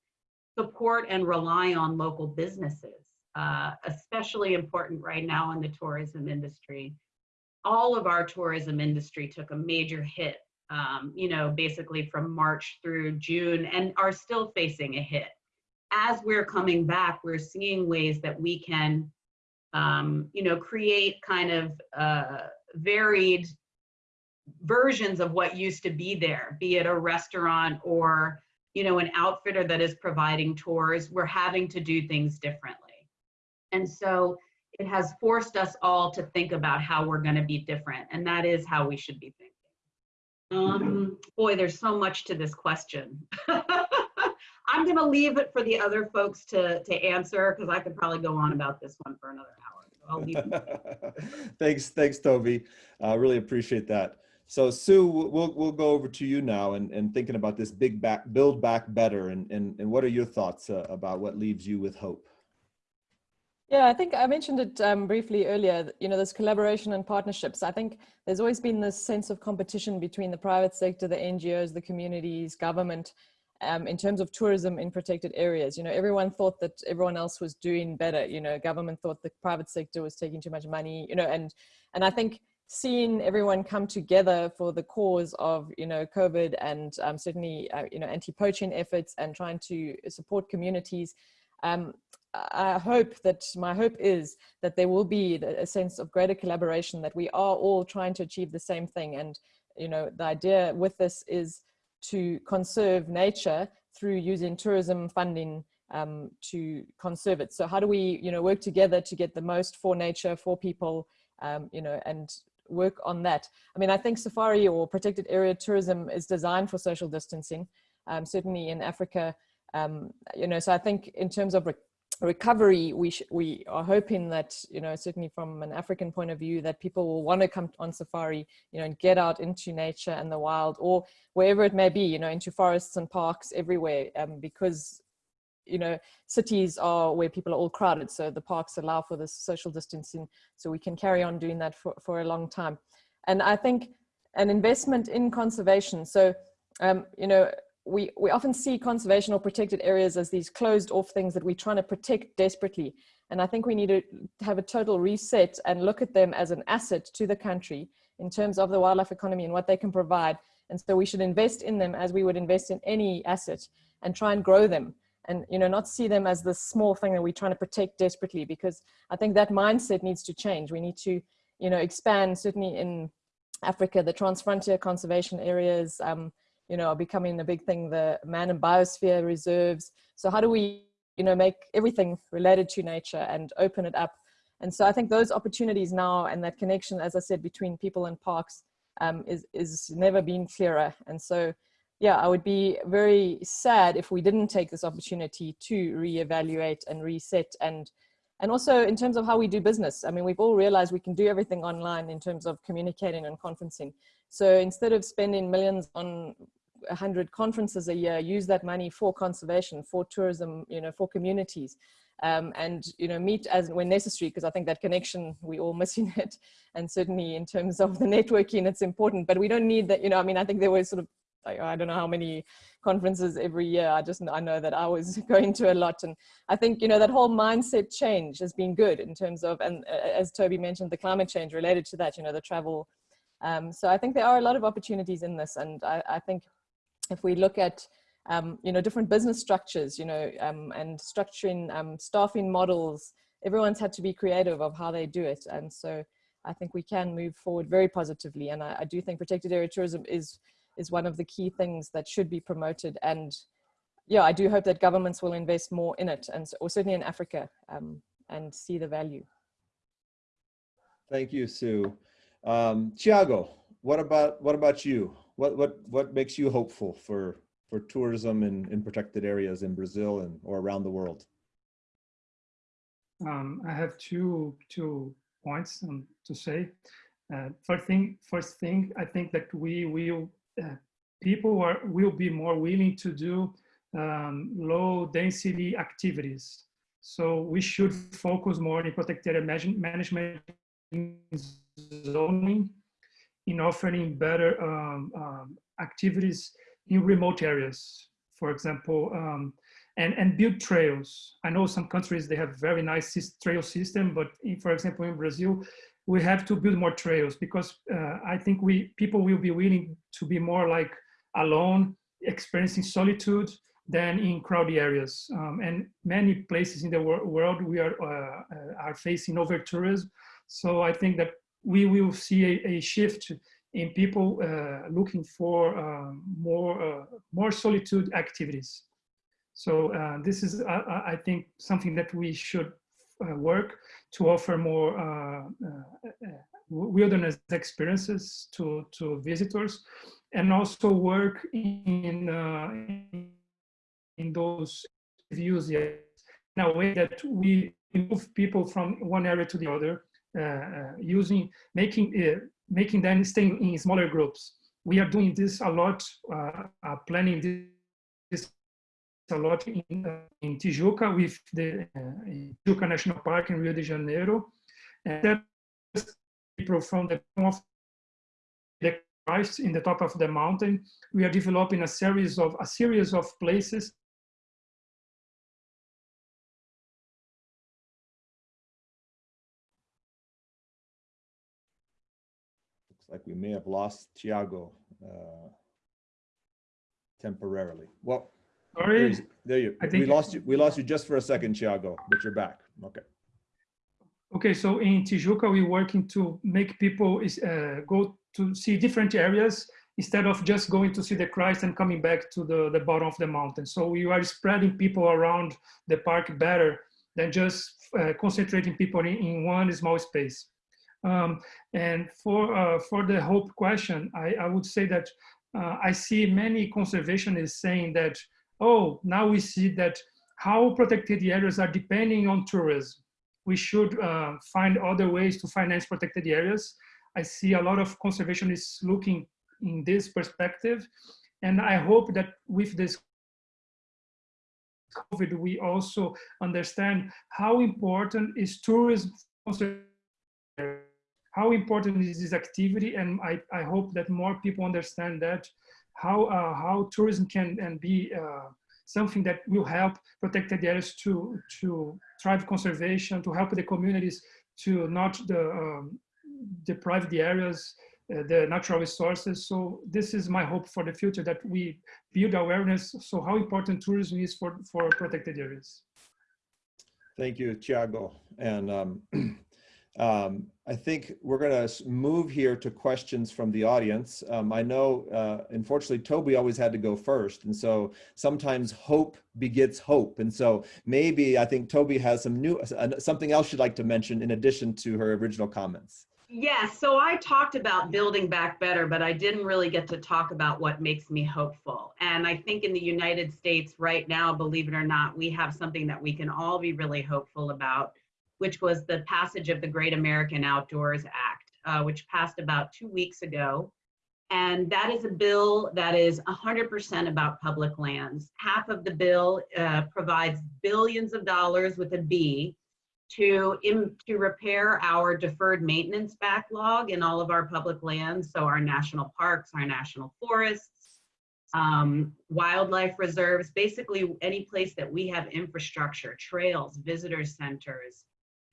support and rely on local businesses, uh, especially important right now in the tourism industry all of our tourism industry took a major hit, um, you know, basically from March through June and are still facing a hit. As we're coming back, we're seeing ways that we can, um, you know, create kind of uh, varied versions of what used to be there, be it a restaurant or, you know, an outfitter that is providing tours. We're having to do things differently. And so it has forced us all to think about how we're going to be different and that is how we should be thinking. Um boy there's so much to this question. I'm going to leave it for the other folks to to answer because i could probably go on about this one for another hour so i'll leave thanks thanks toby. I uh, really appreciate that. So sue we'll we'll go over to you now and and thinking about this big back build back better and and, and what are your thoughts uh, about what leaves you with hope yeah, I think I mentioned it um, briefly earlier, you know, this collaboration and partnerships. I think there's always been this sense of competition between the private sector, the NGOs, the communities, government, um, in terms of tourism in protected areas. You know, everyone thought that everyone else was doing better. You know, government thought the private sector was taking too much money, you know, and, and I think seeing everyone come together for the cause of, you know, COVID and um, certainly, uh, you know, anti-poaching efforts and trying to support communities, um, I hope that my hope is that there will be a sense of greater collaboration that we are all trying to achieve the same thing. And, you know, the idea with this is to conserve nature through using tourism funding um, to conserve it. So how do we, you know, work together to get the most for nature, for people, um, you know, and work on that. I mean, I think safari or protected area tourism is designed for social distancing. Um, certainly in Africa, Um, you know, so I think in terms of recovery, we we are hoping that you know certainly from an African point of view that people will want to come on safari, you know, and get out into nature and the wild or wherever it may be, you know, into forests and parks everywhere, um, because you know cities are where people are all crowded, so the parks allow for this social distancing, so we can carry on doing that for for a long time, and I think an investment in conservation. So um, you know, we, we often see conservation or protected areas as these closed off things that we're trying to protect desperately. And I think we need to have a total reset and look at them as an asset to the country in terms of the wildlife economy and what they can provide. And so we should invest in them as we would invest in any asset and try and grow them and you know not see them as the small thing that we're trying to protect desperately because I think that mindset needs to change. We need to you know expand certainly in Africa, the transfrontier conservation areas, um, you know, are becoming a big thing, the man and biosphere reserves. So how do we, you know, make everything related to nature and open it up? And so I think those opportunities now and that connection, as I said, between people and parks um, is, is never been clearer. And so, yeah, I would be very sad if we didn't take this opportunity to reevaluate and reset and and also in terms of how we do business. I mean, we've all realized we can do everything online in terms of communicating and conferencing. So instead of spending millions on 100 conferences a year, use that money for conservation, for tourism, you know, for communities. Um, and you know meet as when necessary because I think that connection we all missing it and certainly in terms of the networking it's important but we don't need that you know I mean I think there was sort of I don't know how many conferences every year. I just, I know that I was going to a lot. And I think, you know, that whole mindset change has been good in terms of, and uh, as Toby mentioned, the climate change related to that, you know, the travel. Um, so I think there are a lot of opportunities in this. And I, I think if we look at, um, you know, different business structures, you know, um, and structuring um, staffing models, everyone's had to be creative of how they do it. And so I think we can move forward very positively. And I, I do think protected area tourism is is one of the key things that should be promoted. And yeah, I do hope that governments will invest more in it, and or certainly in Africa, um, and see the value. Thank you, Sue. Um, Tiago, what about what about you? What what what makes you hopeful for for tourism in, in protected areas in Brazil and or around the world? Um, I have two two points um, to say. Uh, first thing, first thing, I think that we will uh, people are, will be more willing to do um, low density activities. So we should focus more in protected area management zoning in offering better um, um, activities in remote areas, for example, um, and, and build trails. I know some countries, they have very nice trail system, but in, for example, in Brazil, we have to build more trails because uh, I think we people will be willing to be more like alone, experiencing solitude than in crowded areas. Um, and many places in the wor world we are uh, uh, are facing over tourism. So I think that we will see a, a shift in people uh, looking for um, more uh, more solitude activities. So uh, this is, I, I think, something that we should uh, work to offer more uh, uh, wilderness experiences to, to visitors and also work in, in those views in a way that we move people from one area to the other uh, using making uh, making them stay in smaller groups. We are doing this a lot, uh, planning this a lot in, uh, in Tijuca with the uh, Tijuca National Park in Rio de Janeiro. And people from the of the Christ in the top of the mountain, we are developing a series of a series of places like we may have lost Tiago uh, temporarily. Well, Sorry. There you, I we lost you, we lost you just for a second, Thiago, but you're back. Okay. Okay, so in Tijuca, we're working to make people uh, go to see different areas instead of just going to see the Christ and coming back to the, the bottom of the mountain. So we are spreading people around the park better than just uh, concentrating people in, in one small space. Um, and for, uh, for the hope question, I, I would say that uh, I see many conservationists saying that oh, now we see that how protected areas are depending on tourism. We should uh, find other ways to finance protected areas. I see a lot of conservationists looking in this perspective. And I hope that with this COVID, we also understand how important is tourism, how important is this activity. And I, I hope that more people understand that how, uh, how tourism can and be uh, something that will help protected areas to, to thrive conservation, to help the communities to not the, um, deprive the areas, uh, the natural resources. So this is my hope for the future that we build awareness. So how important tourism is for, for protected areas. Thank you, Thiago. And um, um, I think we're going to move here to questions from the audience. Um, I know, uh, unfortunately, Toby always had to go first. And so sometimes hope begets hope. And so maybe I think Toby has some new, uh, something else you'd like to mention in addition to her original comments. Yeah, so I talked about building back better, but I didn't really get to talk about what makes me hopeful. And I think in the United States right now, believe it or not, we have something that we can all be really hopeful about, which was the passage of the Great American Outdoors Act, uh, which passed about two weeks ago. And that is a bill that is 100% about public lands. Half of the bill uh, provides billions of dollars with a B to, to repair our deferred maintenance backlog in all of our public lands. So our national parks, our national forests, um, wildlife reserves, basically any place that we have infrastructure, trails, visitor centers,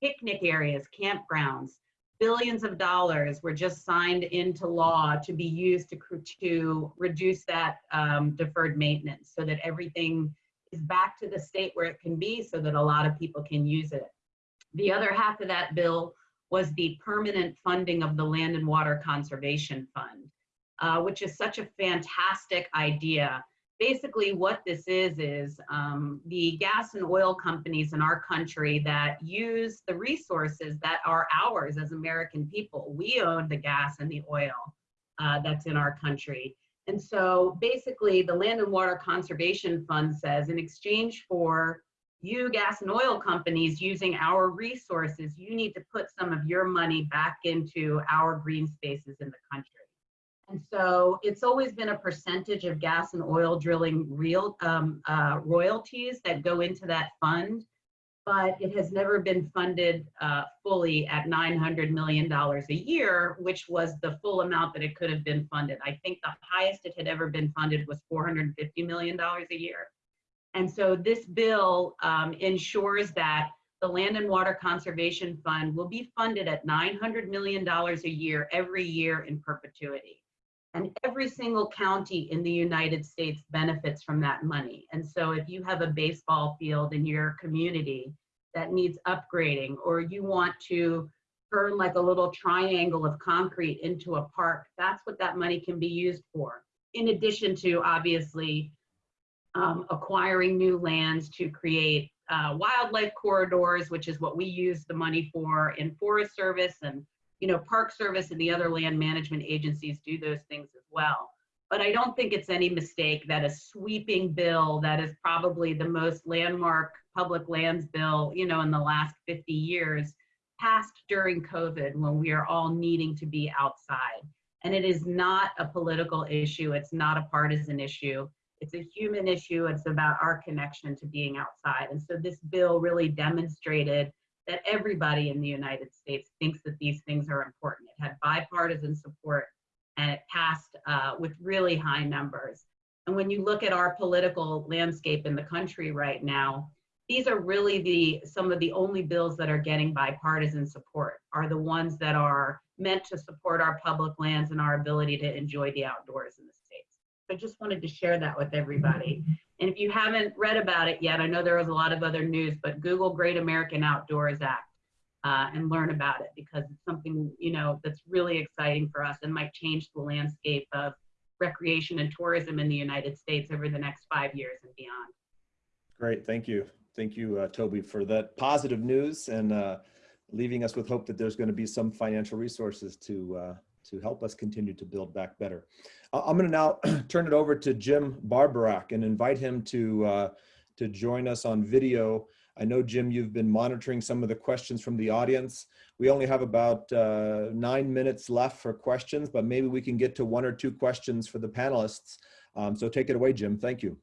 picnic areas, campgrounds, billions of dollars were just signed into law to be used to, to reduce that um, deferred maintenance so that everything is back to the state where it can be so that a lot of people can use it. The other half of that bill was the permanent funding of the Land and Water Conservation Fund, uh, which is such a fantastic idea. Basically what this is, is um, the gas and oil companies in our country that use the resources that are ours as American people. We own the gas and the oil uh, that's in our country. And so basically the Land and Water Conservation Fund says in exchange for you gas and oil companies using our resources, you need to put some of your money back into our green spaces in the country. And so it's always been a percentage of gas and oil drilling real um, uh, royalties that go into that fund, but it has never been funded uh, fully at $900 million a year, which was the full amount that it could have been funded. I think the highest it had ever been funded was $450 million a year. And so this bill um, ensures that the Land and Water Conservation Fund will be funded at $900 million a year, every year in perpetuity. And every single county in the United States benefits from that money. And so if you have a baseball field in your community that needs upgrading, or you want to turn like a little triangle of concrete into a park, that's what that money can be used for. In addition to obviously um, acquiring new lands to create uh, wildlife corridors, which is what we use the money for in Forest Service and you know Park Service and the other land management agencies do those things as well. But I don't think it's any mistake that a sweeping bill that is probably the most landmark public lands bill, you know, in the last 50 years, passed during COVID when we are all needing to be outside. And it is not a political issue. It's not a partisan issue. It's a human issue. It's about our connection to being outside. And so this bill really demonstrated that everybody in the United States thinks that these things are important. It had bipartisan support and it passed uh, with really high numbers. And when you look at our political landscape in the country right now, these are really the some of the only bills that are getting bipartisan support are the ones that are meant to support our public lands and our ability to enjoy the outdoors in I just wanted to share that with everybody. And if you haven't read about it yet, I know there was a lot of other news, but Google Great American Outdoors Act uh, and learn about it because it's something, you know, that's really exciting for us and might change the landscape of recreation and tourism in the United States over the next five years and beyond. Great, thank you. Thank you, uh, Toby, for that positive news and uh, leaving us with hope that there's going to be some financial resources to uh, to help us continue to build back better. I'm going to now turn it over to Jim Barborak and invite him to, uh, to join us on video. I know, Jim, you've been monitoring some of the questions from the audience. We only have about uh, nine minutes left for questions, but maybe we can get to one or two questions for the panelists. Um, so take it away, Jim. Thank you.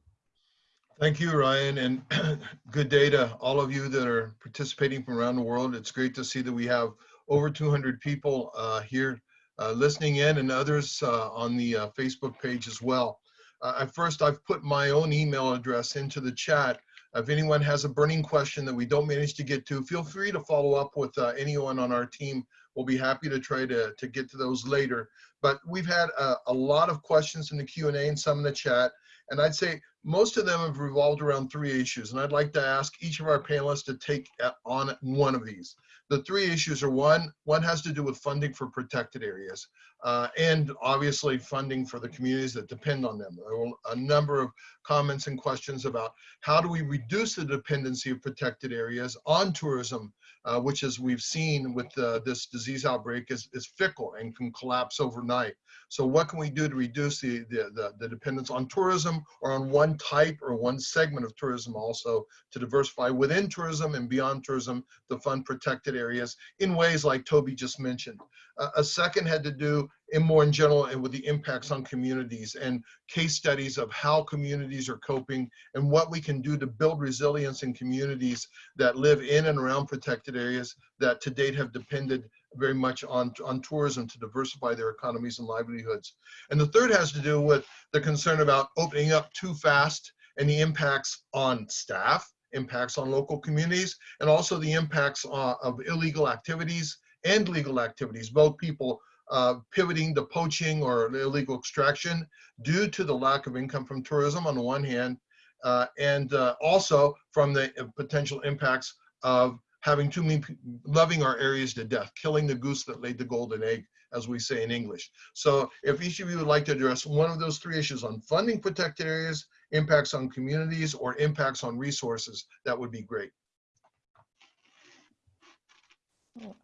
Thank you, Ryan, and good day to all of you that are participating from around the world. It's great to see that we have over 200 people uh, here listening in and others uh, on the uh, Facebook page as well. Uh, at first, I've put my own email address into the chat. If anyone has a burning question that we don't manage to get to, feel free to follow up with uh, anyone on our team. We'll be happy to try to, to get to those later. But we've had a, a lot of questions in the Q&A and some in the chat. And I'd say most of them have revolved around three issues. And I'd like to ask each of our panelists to take on one of these. The three issues are one, one has to do with funding for protected areas uh, and obviously funding for the communities that depend on them. There were a number of comments and questions about how do we reduce the dependency of protected areas on tourism, uh, which as we've seen with uh, this disease outbreak is, is fickle and can collapse overnight. So what can we do to reduce the, the, the, the, dependence on tourism or on one type or one segment of tourism also to diversify within tourism and beyond tourism to fund protected areas in ways like Toby just mentioned. Uh, a second had to do in more in general and with the impacts on communities and case studies of how communities are coping and what we can do to build resilience in communities that live in and around protected areas that to date have depended very much on, on tourism to diversify their economies and livelihoods. And the third has to do with the concern about opening up too fast and the impacts on staff, impacts on local communities, and also the impacts uh, of illegal activities and legal activities, both people uh, pivoting to poaching or illegal extraction due to the lack of income from tourism on the one hand, uh, and uh, also from the potential impacts of having too many, loving our areas to death, killing the goose that laid the golden egg, as we say in English. So if each of you would like to address one of those three issues on funding protected areas, impacts on communities, or impacts on resources, that would be great.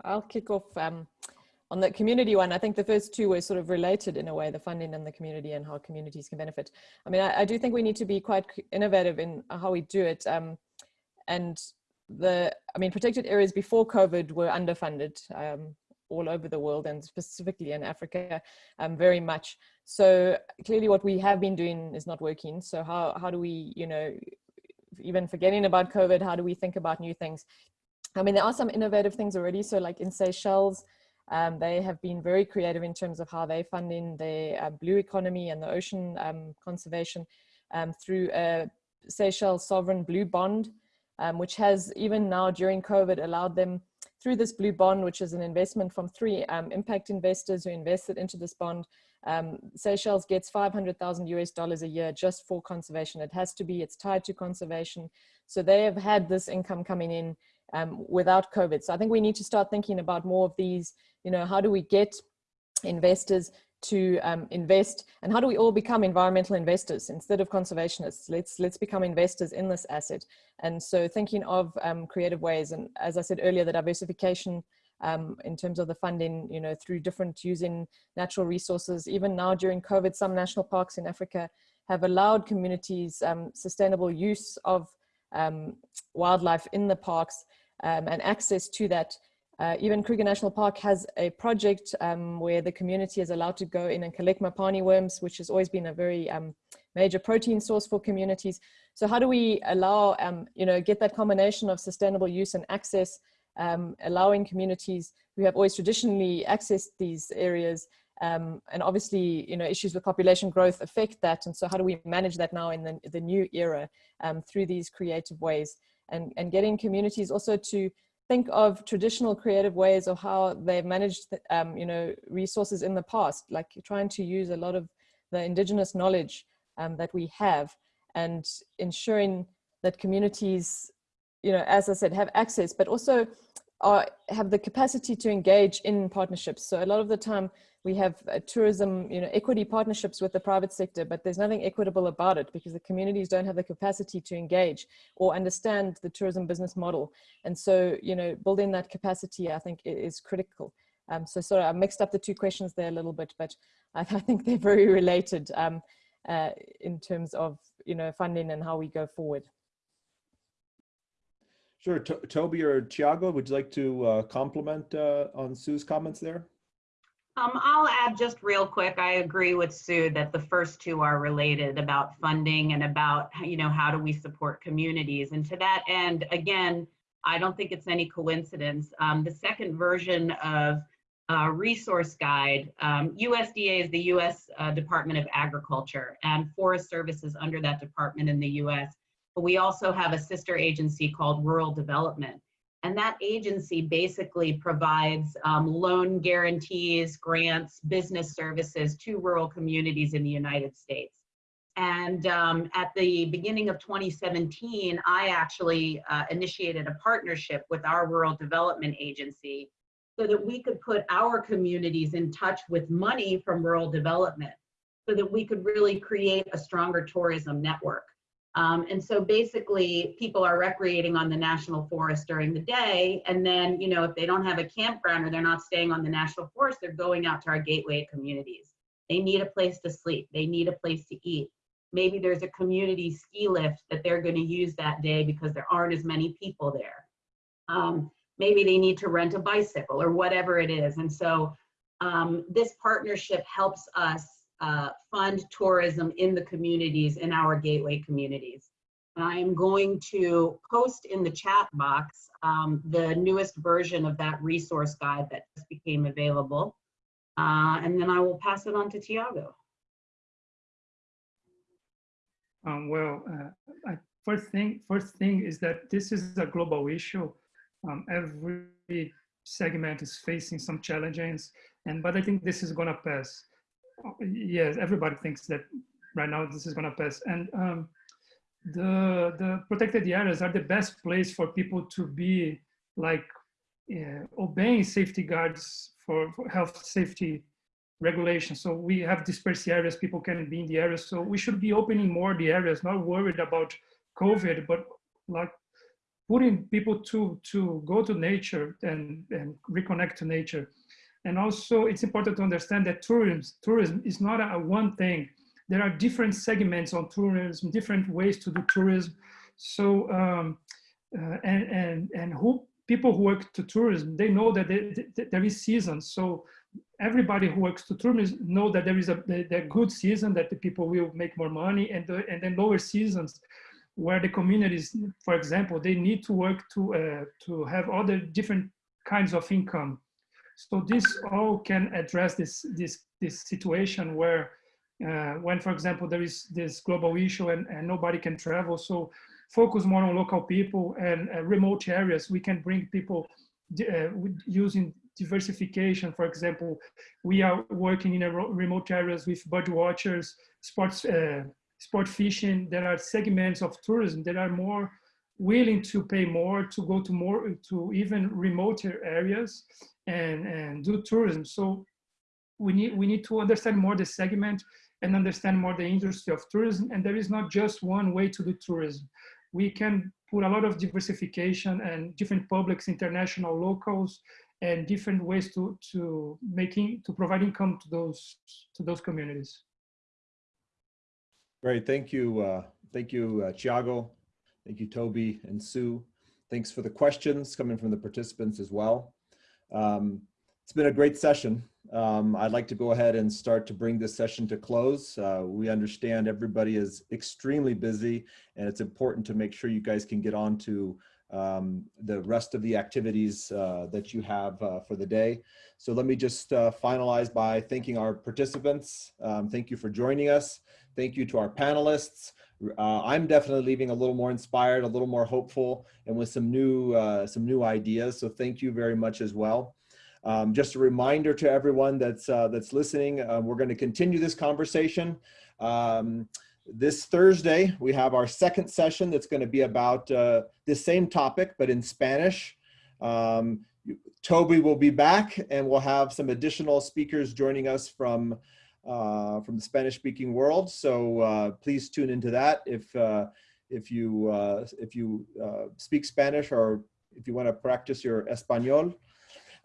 I'll kick off um, on the community one. I think the first two were sort of related in a way, the funding and the community and how communities can benefit. I mean, I, I do think we need to be quite innovative in how we do it. Um, and the, I mean, protected areas before COVID were underfunded um, all over the world and specifically in Africa um, very much. So clearly what we have been doing is not working. So how, how do we, you know, even forgetting about COVID, how do we think about new things? I mean, there are some innovative things already. So like in Seychelles, um, they have been very creative in terms of how they funding their uh, blue economy and the ocean um, conservation um, through a Seychelles sovereign blue bond, um, which has even now during COVID allowed them through this blue bond, which is an investment from three um, impact investors who invested into this bond. Seychelles gets 500,000 US dollars a year just for conservation. It has to be, it's tied to conservation. So they have had this income coming in um, without COVID. So I think we need to start thinking about more of these, you know, how do we get investors to um, invest and how do we all become environmental investors instead of conservationists? Let's let's become investors in this asset. And so thinking of um, creative ways and as i said earlier the diversification um, in terms of the funding you know through different using natural resources. Even now during covid some national parks in africa have allowed communities um, sustainable use of um, wildlife in the parks um, and access to that. Uh, even Kruger National Park has a project um, where the community is allowed to go in and collect Mopani worms, which has always been a very um, major protein source for communities. So how do we allow, um, you know, get that combination of sustainable use and access, um, allowing communities who have always traditionally accessed these areas um, and obviously, you know, issues with population growth affect that. And so how do we manage that now in the, the new era um, through these creative ways and, and getting communities also to think of traditional creative ways of how they've managed, um, you know, resources in the past, like trying to use a lot of the indigenous knowledge um, that we have and ensuring that communities, you know, as I said, have access, but also are, have the capacity to engage in partnerships. So a lot of the time we have uh, tourism, you know, equity partnerships with the private sector, but there's nothing equitable about it because the communities don't have the capacity to engage or understand the tourism business model. And so, you know, building that capacity, I think is critical. Um, so sorry, I mixed up the two questions there a little bit, but I, I think they're very related um, uh, in terms of you know funding and how we go forward. Sure, To- Toby or Tiago, would you like to uh, comment uh, on Sue's comments there? Um, I'll add just real quick, I agree with Sue that the first two are related about funding and about, you know, how do we support communities? And to that end, again, I don't think it's any coincidence. Um, the second version of uh, resource guide, um, USDA is the US uh, Department of Agriculture and Forest Services under that department in the US. But we also have a sister agency called Rural Development. And that agency basically provides um, loan guarantees, grants, business services to rural communities in the United States. And um, at the beginning of 2017, I actually uh, initiated a partnership with our rural development agency so that we could put our communities in touch with money from rural development so that we could really create a stronger tourism network. Um, and so basically people are recreating on the national forest during the day. And then, you know, if they don't have a campground or they're not staying on the national forest, they're going out to our gateway communities. They need a place to sleep. They need a place to eat. Maybe there's a community ski lift that they're going to use that day because there aren't as many people there. Um, maybe they need to rent a bicycle or whatever it is. And so um, this partnership helps us uh, fund tourism in the communities, in our gateway communities. I am going to post in the chat box um, the newest version of that resource guide that just became available. Uh, and then I will pass it on to Tiago. Um, well, uh, first thing, first thing is that this is a global issue. Um, every segment is facing some challenges, and but I think this is gonna pass. Yes, everybody thinks that right now this is gonna pass, and um, the the protected areas are the best place for people to be like uh, obeying safety guards for, for health safety regulations. So we have dispersed areas, people can be in the areas. So we should be opening more the areas, not worried about COVID, but like putting people to, to go to nature and, and reconnect to nature. And also it's important to understand that tourism, tourism is not a, one thing. There are different segments on tourism, different ways to do tourism. So, um, uh, and, and, and who people who work to tourism, they know that they, they, there is seasons. So everybody who works to tourism know that there is a the good season that the people will make more money and, the, and then lower seasons where the communities, for example, they need to work to, uh, to have other different kinds of income. So this all can address this, this, this situation where uh, when, for example, there is this global issue and, and nobody can travel. So focus more on local people and uh, remote areas. We can bring people uh, using diversification. For example, we are working in remote areas with bird watchers, sports, uh, sport fishing. There are segments of tourism that are more willing to pay more to go to more to even remoter areas and and do tourism. So we need we need to understand more the segment and understand more the industry of tourism. And there is not just one way to do tourism. We can put a lot of diversification and different publics, international, locals, and different ways to to making to provide income to those to those communities. Great, thank you, uh, thank you, uh, Tiago, thank you, Toby and Sue. Thanks for the questions coming from the participants as well. Um, it's been a great session. Um, I'd like to go ahead and start to bring this session to close. Uh, we understand everybody is extremely busy and it's important to make sure you guys can get on to um, the rest of the activities uh, that you have uh, for the day. So let me just uh, finalize by thanking our participants. Um, thank you for joining us. Thank you to our panelists. Uh, I'm definitely leaving a little more inspired, a little more hopeful, and with some new uh, some new ideas. So thank you very much as well. Um, just a reminder to everyone that's uh, that's listening, we're going to continue this conversation. Um, this Thursday, we have our second session that's going to be about uh, this same topic, but in Spanish. Um, Toby will be back and we'll have some additional speakers joining us from, uh, from the Spanish speaking world. So uh, please tune into that if, uh, if you, uh, if you uh, speak Spanish or if you want to practice your Espanol.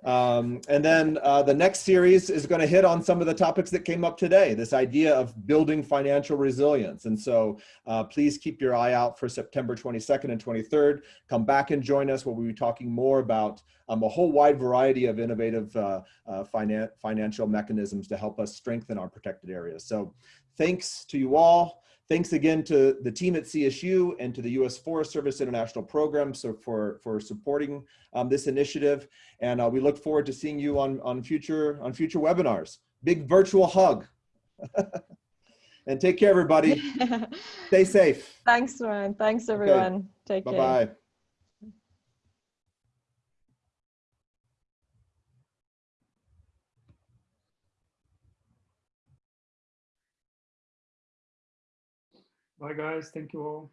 Um, and then uh, the next series is going to hit on some of the topics that came up today, this idea of building financial resilience. And so uh, please keep your eye out for September 22nd and 23rd. Come back and join us where we'll be talking more about um, a whole wide variety of innovative uh, uh, finan financial mechanisms to help us strengthen our protected areas. So thanks to you all. Thanks again to the team at CSU and to the U.S. Forest Service International Program so for, for supporting um, this initiative. And uh, we look forward to seeing you on, on, future, on future webinars. Big virtual hug. and take care, everybody. Stay safe. Thanks, Ryan. Thanks, everyone. Take care. Bye-bye. Bye, guys. Thank you all.